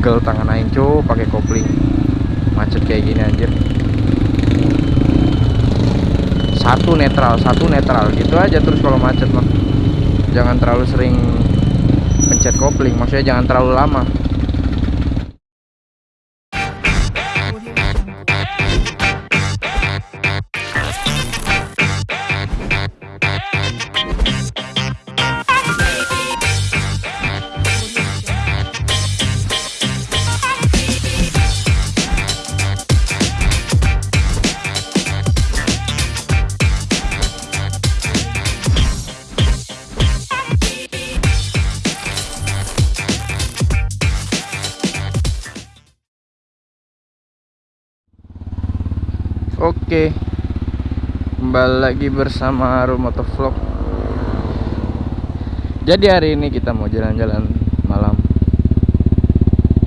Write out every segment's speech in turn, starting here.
pegel tangan aing cu pakai kopling. Macet kayak gini anjir. Satu netral satu netral. Gitu aja terus kalau macet mah jangan terlalu sering pencet kopling. Maksudnya jangan terlalu lama Oke. Kembali lagi bersama Haru Motovlog Jadi hari ini kita mau jalan-jalan malam.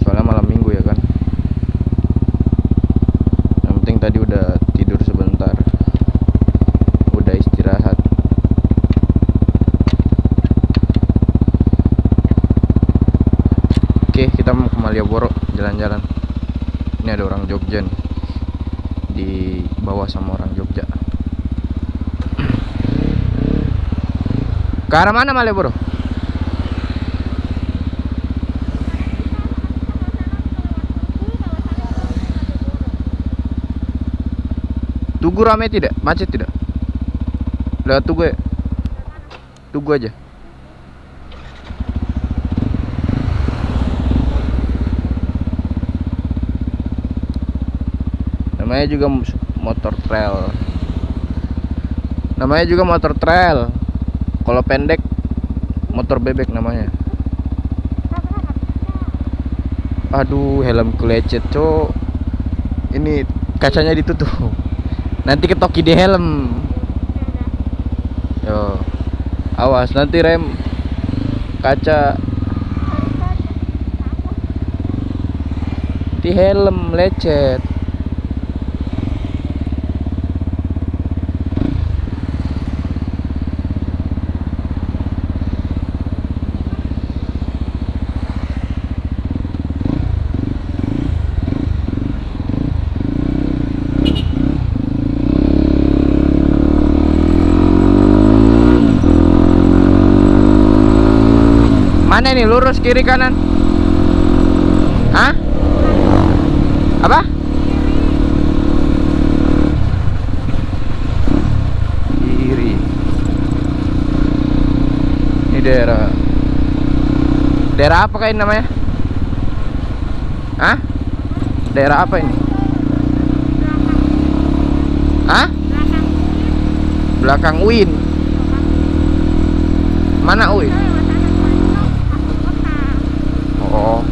Soalnya malam minggu ya kan? Yang penting tadi udah tidur sebentar. Udah istirahat. Oke kita mau ke Malioboro jalan-jalan. Ini ada orang Jogja nih dibawa sama orang Jogja ke arah mana Malioboro? Tugu ramai tidak? Macet tidak? Lewat Tugu ya? Tugu aja namanya juga motor trail. Namanya juga motor trail. Kalau pendek motor bebek namanya. Aduh helm lecet cok. Ini kacanya ditutup. Nanti ketoki di helm. Yo. Awas nanti rem kaca di helm lecet Mana ini lurus kiri kanan? Hah? Apa? Kiri. Ini daerah Daerah apa kayak namanya? Hah? Daerah apa ini? Hah? Belakang UIN. Mana UIN? Oh.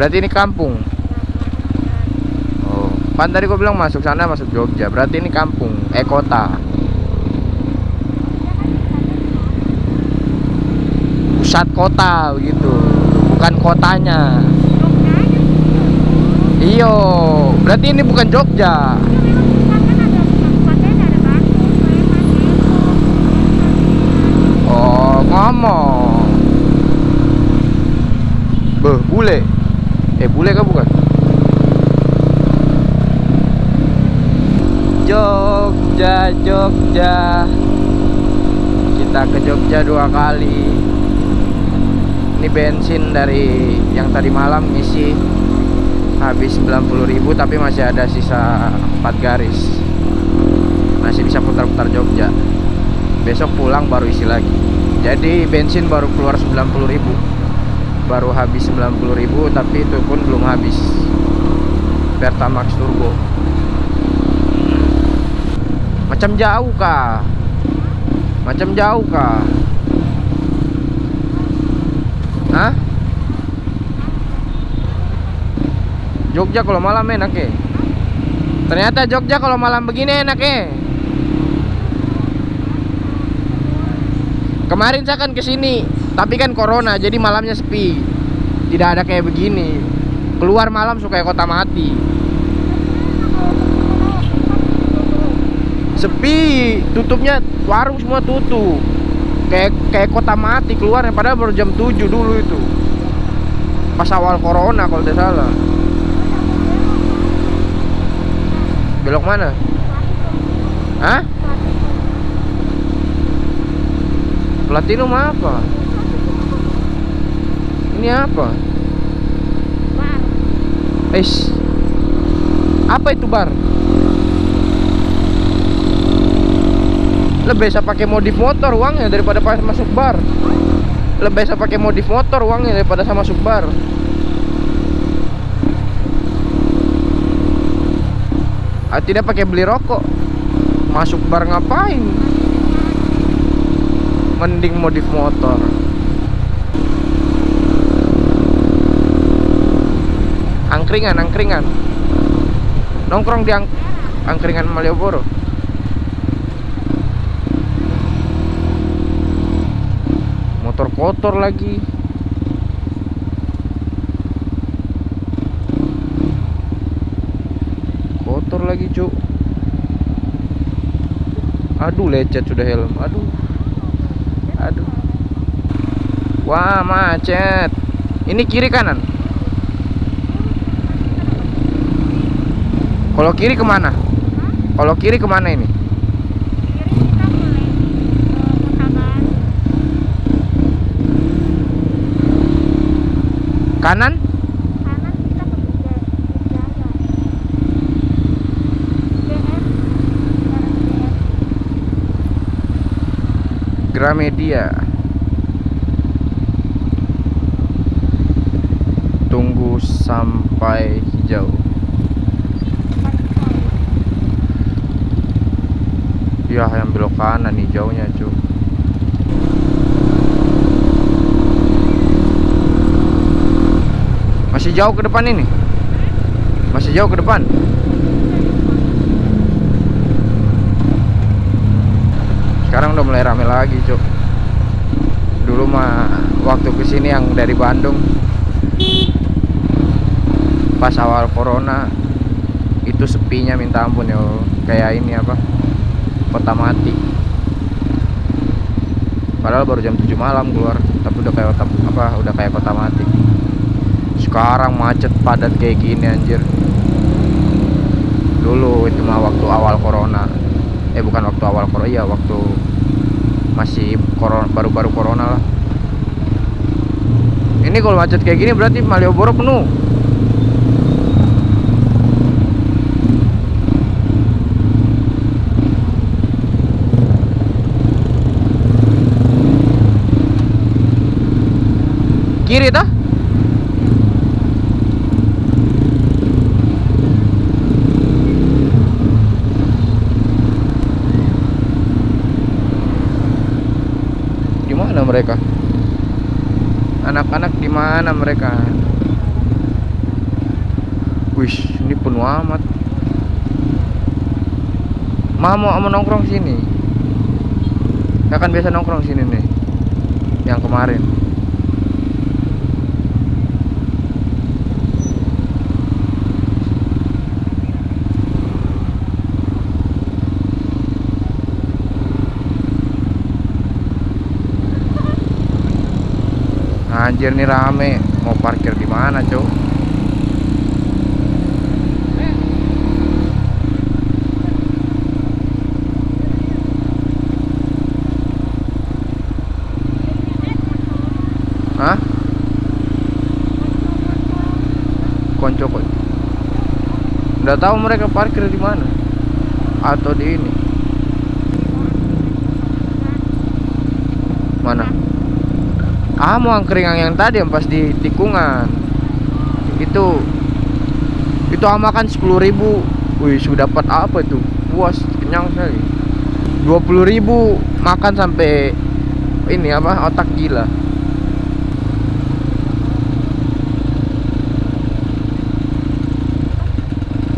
Berarti ini kampung. Oh. Pan tadi gua bilang masuk sana masuk Jogja. Berarti ini kampung, eh kota. Pusat kota begitu. Bukan kotanya. Iyo, berarti ini bukan Jogja. Oh, ngomong. Beh, bule. Eh, bule kah bukan? Jogja, Jogja. Kita ke Jogja dua kali. Ini bensin dari yang tadi malam ngisi habis 90.000 tapi masih ada sisa 4 garis. Masih bisa putar-putar Jogja. Besok pulang baru isi lagi. Jadi bensin baru keluar 90.000 baru habis 90.000 tapi itu pun belum habis. Pertamax turbo. Macam jauh kah macam jauh kah Hah? Jogja kalau malam enak ya ternyata Jogja kalau malam begini enak ya kemarin saya kan ke sini tapi kan corona jadi malamnya sepi tidak ada kayak begini keluar malam suka kota mati sepi tutupnya warung semua tutup kayak kayak kota mati keluarnya padahal baru jam 7 dulu itu Pas awal corona kalau tidak salah. Belok mana? Hah? Platinum apa? Ini apa? Bar. Eish. Apa itu bar? Lebih bisa pakai modif motor uangnya daripada pas masuk bar. Lebih bisa pakai modif motor uangnya daripada sama masuk bar. Ah, tidak pakai beli rokok. Masuk bar ngapain? Mending modif motor. Angkringan, angkringan. Nongkrong di ang angkringan Malioboro. Motor kotor lagi. Kotor lagi, Cuk. Aduh, lecet sudah helm. Aduh. Aduh. Wah, macet. Ini kiri kanan. Kalau kiri ke mana? Kalau kiri ke mana ini? Mutaban. Kanan? Kanan kita ke. Gramedia. Tunggu sampai hijau. Depan tol. Ya, yang belok kanan hijaunya, cu. Masih jauh ke depan ini? Masih jauh ke depan? Sekarang udah mulai rame lagi, Cuk. Dulu mah waktu ke sini yang dari Bandung pas awal corona itu sepinya minta ampun ya kayak ini apa kota mati. Padahal baru jam 7 malam keluar tapi udah kayak kota, apa udah kayak kota mati. Sekarang macet padat kayak gini anjir. Dulu itu mah waktu awal corona. Eh bukan waktu awal corona iya waktu masih corona baru-baru corona lah. Ini kalau macet kayak gini berarti Malioboro penuh kiri tah di mana mereka mana mereka Wih, ini penuh amat. Ma mau nongkrong sini. Ya biasa nongkrong sini nih. Yang kemarin. Anjir nih rame. Mau parkir di mana, Cuk? Hah? Konco kok. Udah tahu mereka parkir di mana? Atau di ini? Mana? Ah, mau angkringan yang tadi yang pas di tikungan. Itu itu amakan 10.000. Wih, sudah dapat apa itu? Puas, kenyang sekali. 20.000 makan sampai ini apa? Otak gila.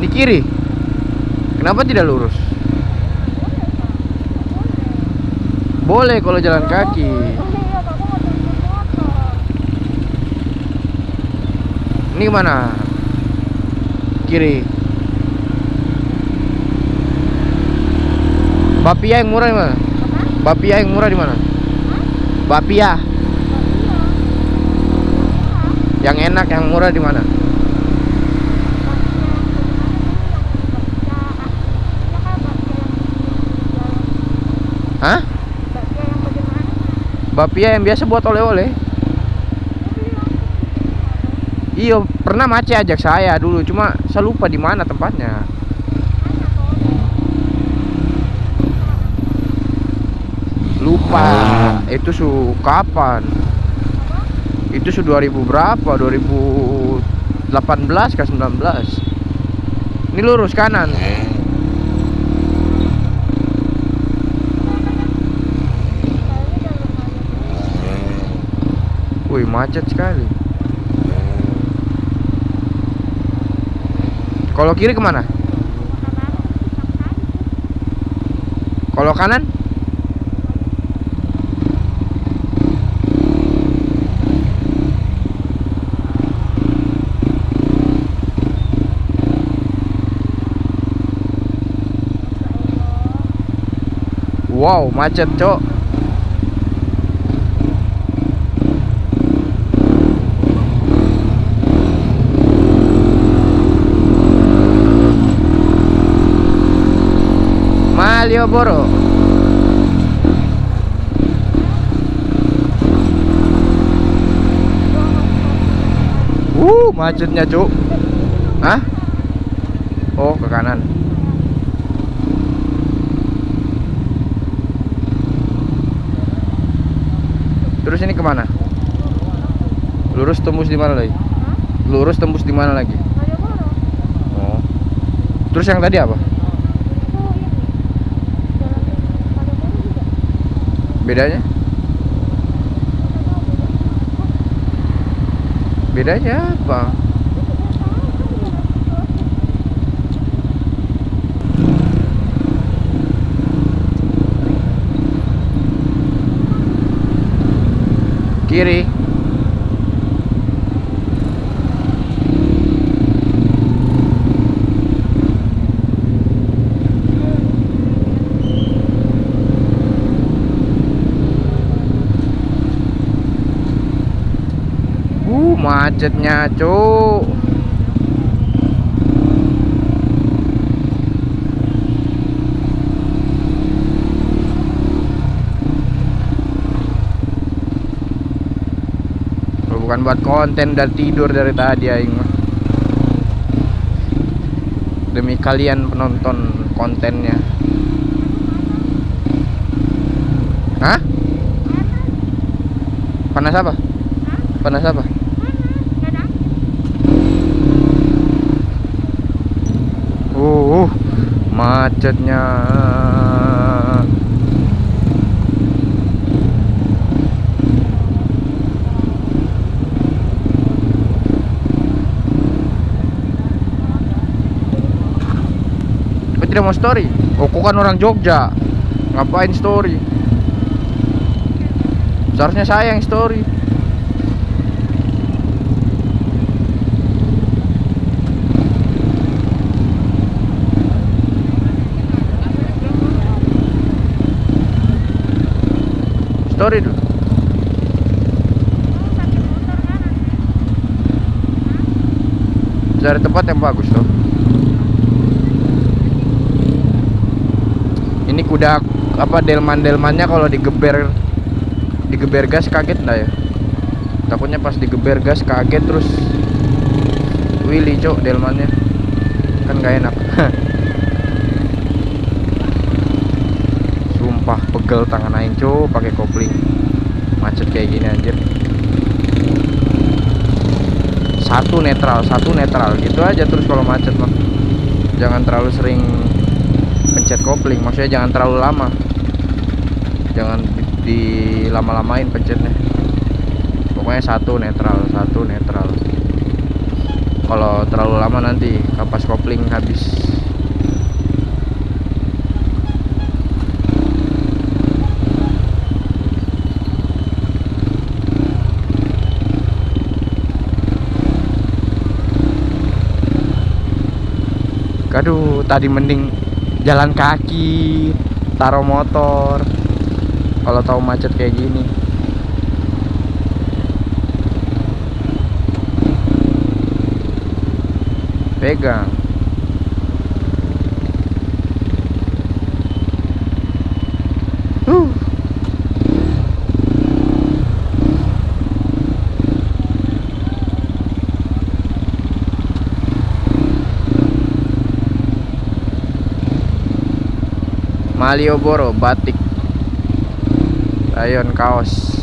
Di kiri. Kenapa tidak lurus? Boleh kalau jalan kaki. Oh iya, bapak mau jemput motor. Ini mana? Kiri. Bapia yang murah di mana? Bapia yang murah di mana? Bapia. Yang enak, yang murah di mana? Hah? Bapia yang biasa buat oleh-oleh. Iya, pernah Mace ajak saya dulu, cuma saya lupa di mana tempatnya. Lupa. Itu su kapan? Itu su 2000 berapa? 2018 ke 19? Ini lurus kanan. Wih, macet sekali. Kalau kiri ke mana? Kalau kanan? Wow, macet, Cok. Malioboro. Uh, macetnya, Cuk. Hah? Oh, ke kanan. Terus ini ke mana? Lurus tembus di mana lagi? Lurus tembus di mana lagi? Oh. Terus yang tadi apa? Bedanya? Bedanya apa? Kiri. Uh, macetnya, Cuk. Kalau bukan buat konten dan tidur dari tadi aing. Demi kalian penonton kontennya. Hah? Panas apa? Panas apa? Uh, uh, macetnya. Kau tidak mau story? Oh, kau kan orang Jogja. Ngapain story? Seharusnya saya yang. Story Cari tempat yang bagus tuh. Ini kuda apa delman-delmannya kalau digeber digeber gas kaget enggak ya? Takutnya pas digeber gas kaget terus Willy cok delmannya kan gak enak sumpah pegel tangan aing cok pakai kopling macet kayak gini anjir satu netral satu netral. Gitu aja terus kalau macet mah jangan terlalu sering pencet kopling maksudnya jangan terlalu lama. Jangan di lama-lamain pencetnya. Pokoknya satu netral satu netral. Kalau terlalu lama nanti kapas kopling habis aduh tadi mending jalan kaki taruh motor. Kalau tahu macet kayak gini. Pegang. Malioboro batik rayon kaos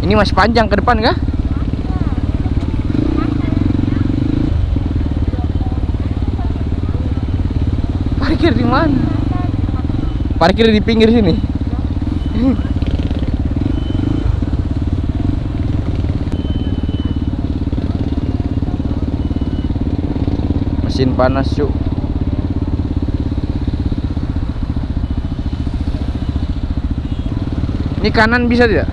ini masih panjang ke depan kah? parkir di mana? parkir di pinggir sini panas cuk ini kanan bisa tidak?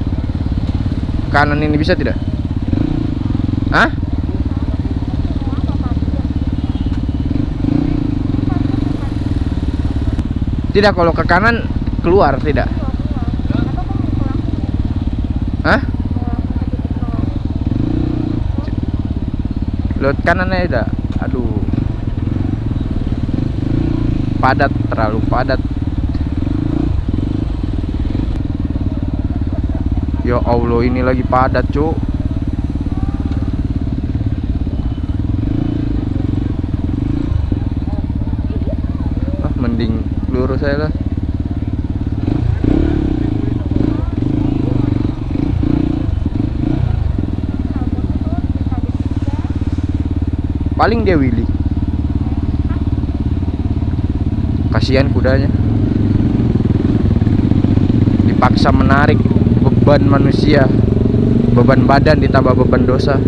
kanan ini bisa tidak? Hah? tidak kalau ke kanan keluar tidak? Hah? Lewat kanannya tidak? Aduh padat terlalu padat. Ya Allah ini lagi padat cuk. Ah mending lurus saya lah. Paling dia Willy kasihan kudanya. Dipaksa menarik beban manusia beban badan ditambah beban dosa.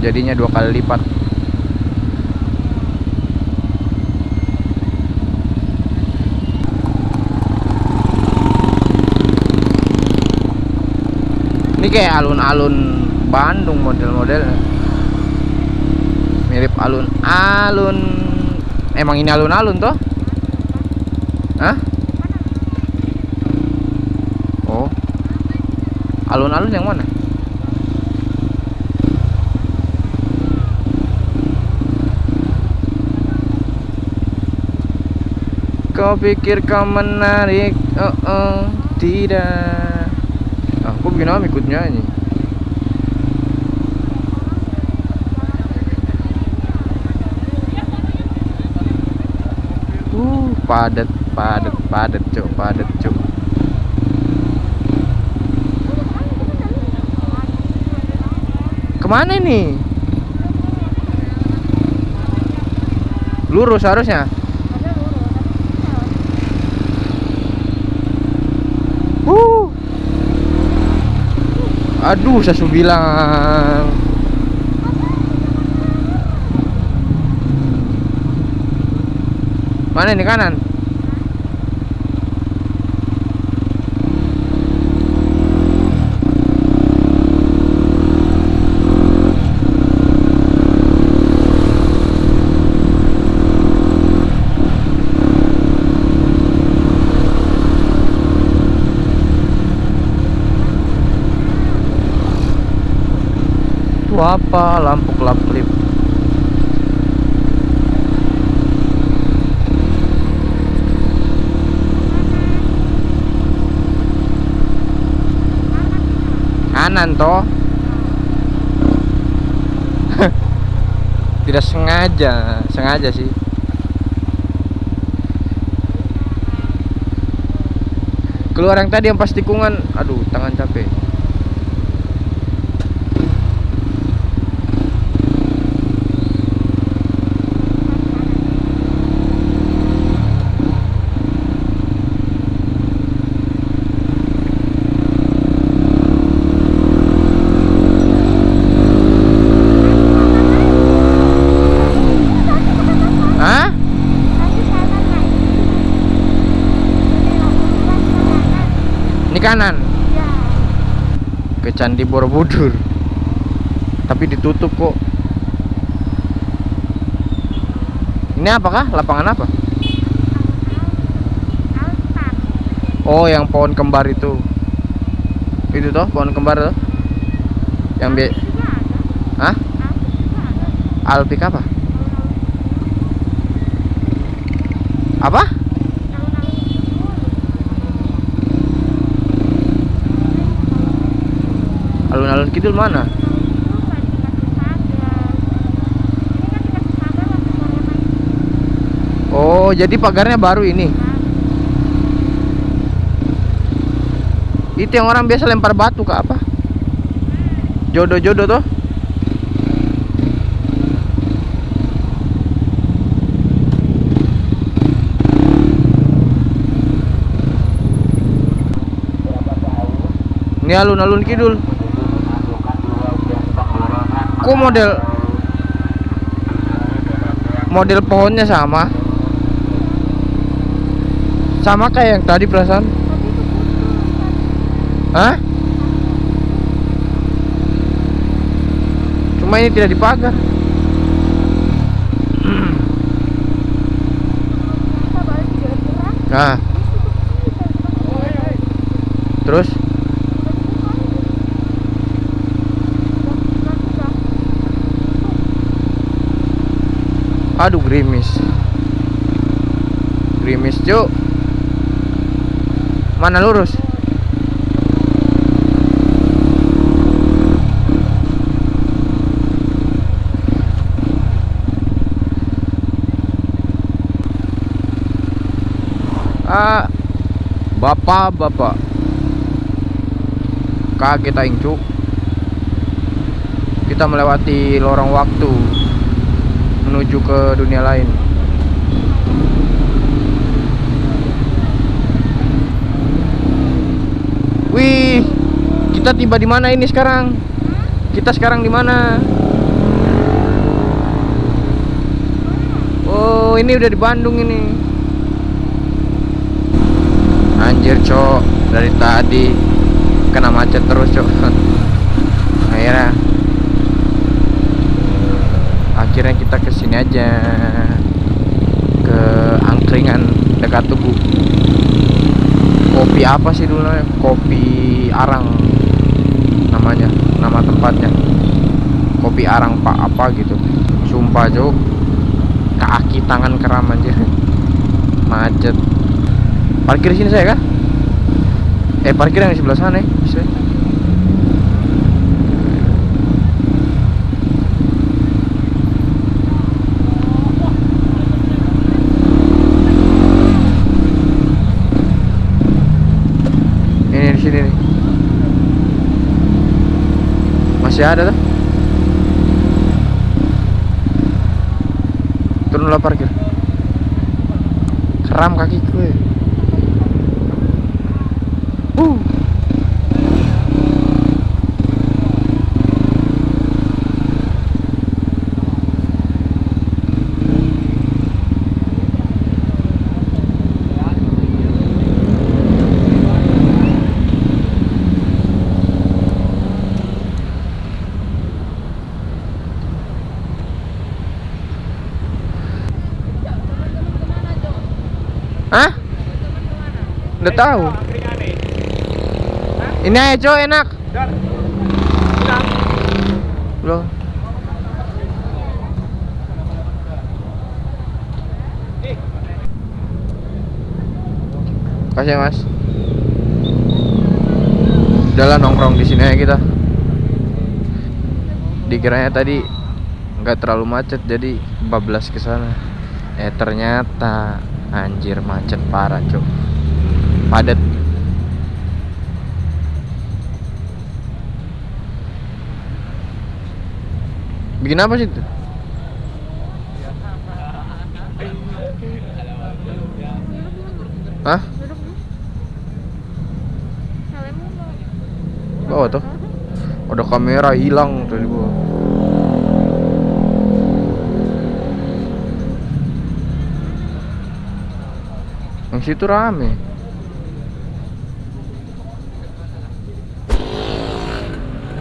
Jadinya dua kali lipat. Ini kayak alun-alun Bandung model-modelnya. Mirip alun-alun emang ini alun-alun toh? Hah? Oh. Alun-alun yang mana? Kau pikir kau menarik? Oh oh. Tidak. Aku bikin apa ikut nyanyi Uh, padat, padat, padat, cuk, padat, cuk. Ke mana ini? Lurus harusnya. Uh. Aduh, saya bilang. Mana ini kanan? Itu apa? Lampu kelap-kelip. Kanan toh. Tidak sengaja sengaja sih. Keluar yang tadi yang pas tikungan aduh tangan capek Ini kanan ke Candi Borobudur. Tapi ditutup kok. Ini apakah? Lapangan apa? Oh, yang pohon kembar itu. Itu toh pohon kembar toh? Yang ada Hah? Alpik apa? Apa? alun-alun Kidul. Alun-alun kidul mana? Alun-alun Kidul nggak dikasih pagar ini kan dikasih pagar waktu corona itu Oh, jadi pagarnya baru ini. Itu yang orang biasa lempar batu ke apa? Jodoh-jodoh toh? Ini alun-alun kidul. Kok model model pohonnya sama? Sama kayak yang tadi perasaan? Hah? Cuma ini tidak dipagar. Nah, terus aduh gerimis. Gerimis, Cuk. Mana lurus? Ah, bapak, bapak. Kaget aing, Cuk. Kita melewati lorong waktu menuju ke dunia lain. Wih, kita tiba di mana ini sekarang? Kita sekarang di mana? Oh, ini udah di Bandung ini. Anjir, Cok. Dari tadi kena macet terus, Cok. Akhirnya akhirnya kita ke sini aja. Ke angkringan dekat tugu kopi apa sih dulu kopi arang namanya nama tempatnya. Kopi arang pak apa gitu. Sumpah jauh kaki tangan keram aja macet. Parkir sini saya kah eh parkir yang di sebelah sana ya bisa ini di sini nih masih ada tuh turunlah parkir. Keram kaki gue uh. Hah? Udah tahu. Ini aja cowok enak. Belum. Kasih mas. Udah nongkrong di sini aja kita. Dikiranya tadi nggak terlalu macet jadi bablas ke sana. Eh ternyata anjir macet parah, Cuk. Padat. Bikin apa sih itu? Hah? Bawa tuh. Ada kamera hilang tadi gua. Yang situ rame.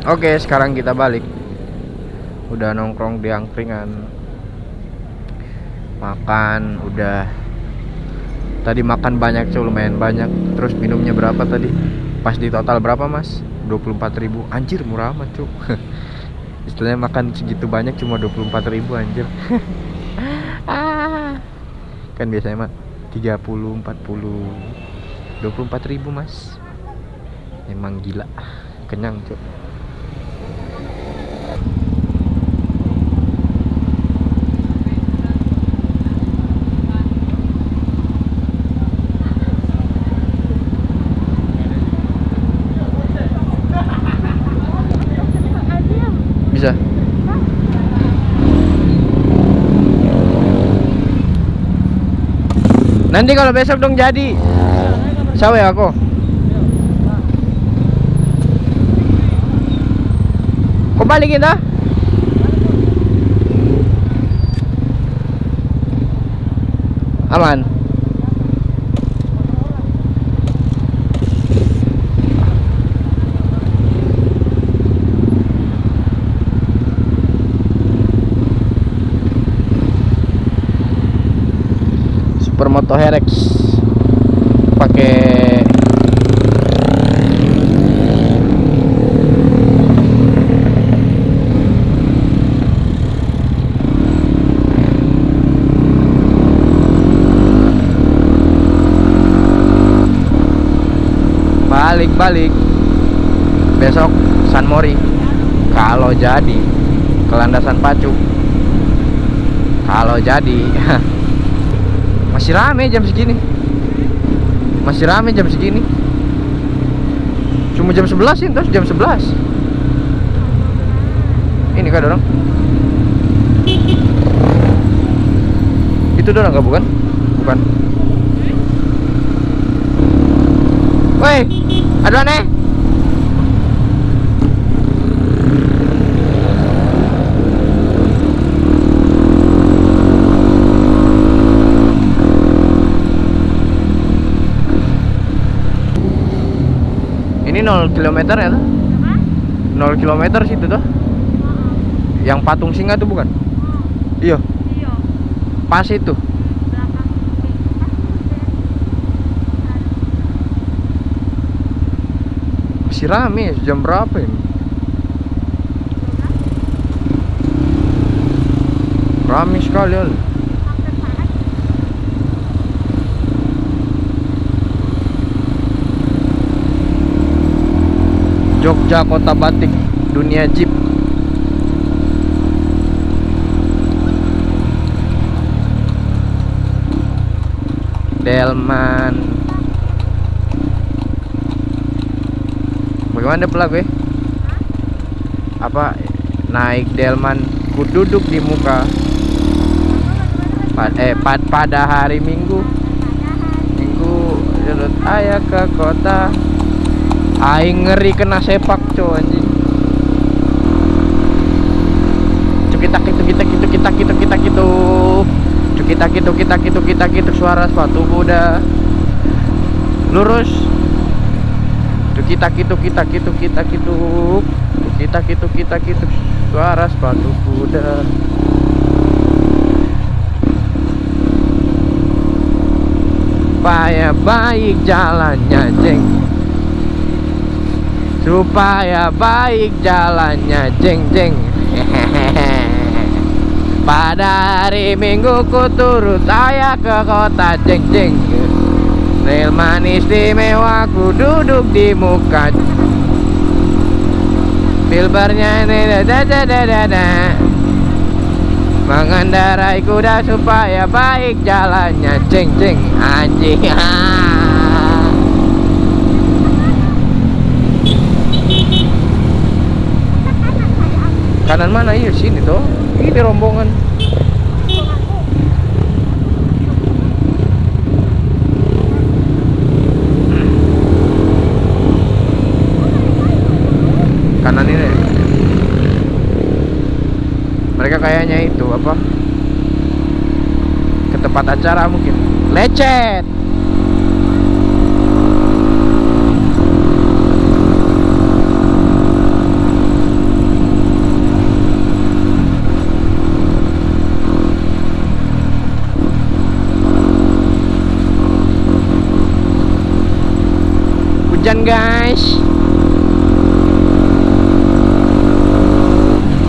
Oke, sekarang kita balik. Udah nongkrong di angkringan. Makan udah. tadi makan banyak cuy lumayan banyak. Terus minumnya berapa tadi? Pas di total berapa mas? 24.000 anjir murah amat cuy istilahnya makan segitu banyak cuma 24.000 anjir. Ah. Kan biasanya mah 30 40 24.000 mas. Emang gila. Kenyang cuy Adim. bisa nanti kalau besok dong jadi. Sawe aku. Kok balikin dah. Aman Supermoto Herex. Pakai balik-balik. Besok San Mori. Kalau jadi ke landasan pacu. Kalau jadi masih rame jam segini. Masih rame jam segini. Cuma jam 11 sih terus jam 11 ini kan dorong? Itu dorong nggak bukan? Bukan. Woi ada aneh ini 0 km ya tuh? Apa? 0 km situ tuh. Yang patung singa tuh bukan? Iya. Iya. pas itu. Masih rame jam berapa ini? Rame sekali Al. Jogja kota batik dunia jeep. Delman. Bagaimana pelaku ya? Apa naik Delman ku duduk di muka. Pa- eh pa- pada hari Minggu. Minggu ayah ke kota Aing ngeri kena sepak cow anjing. Cukitak itu kita gitu kita gitu kita gitu Cukitak itu kita gitu kita gitu suara sepatu kuda Lurus. Cukitak itu kita gitu kita gitu Kita gitu kita gitu suara sepatu kuda Supaya baik jalannya jeng supaya baik jalannya jeng jeng. Pada hari minggu ku turut saya ke kota jeng jeng. Rel manis istimewa ku duduk di muka. Filbernya ini da da da da da. Mengendarai kuda supaya baik jalannya jeng jeng. Anjing kanan mana? Iya sini tuh ini rombongan. Kanan ini. Mereka kayaknya itu apa? Ke tempat acara mungkin. Lecet hujan guys.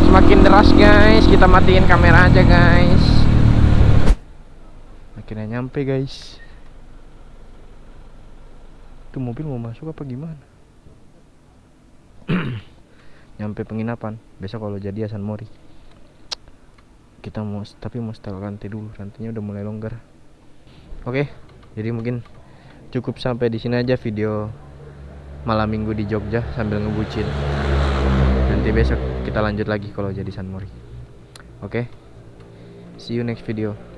Semakin deras guys. Kita matiin kamera aja guys. Akhirnya nyampe guys. Itu mobil mau masuk apa gimana? Nyampe penginapan. Besok kalau jadi Hasan Mori. Kita mau Tapi mau setel rantai dulu. Rantainya udah mulai longgar. Oke Jadi mungkin cukup sampai di sini aja video malam minggu di Jogja sambil ngebucin. Nanti besok kita lanjut lagi kalau jadi San Mori. Oke? See you next video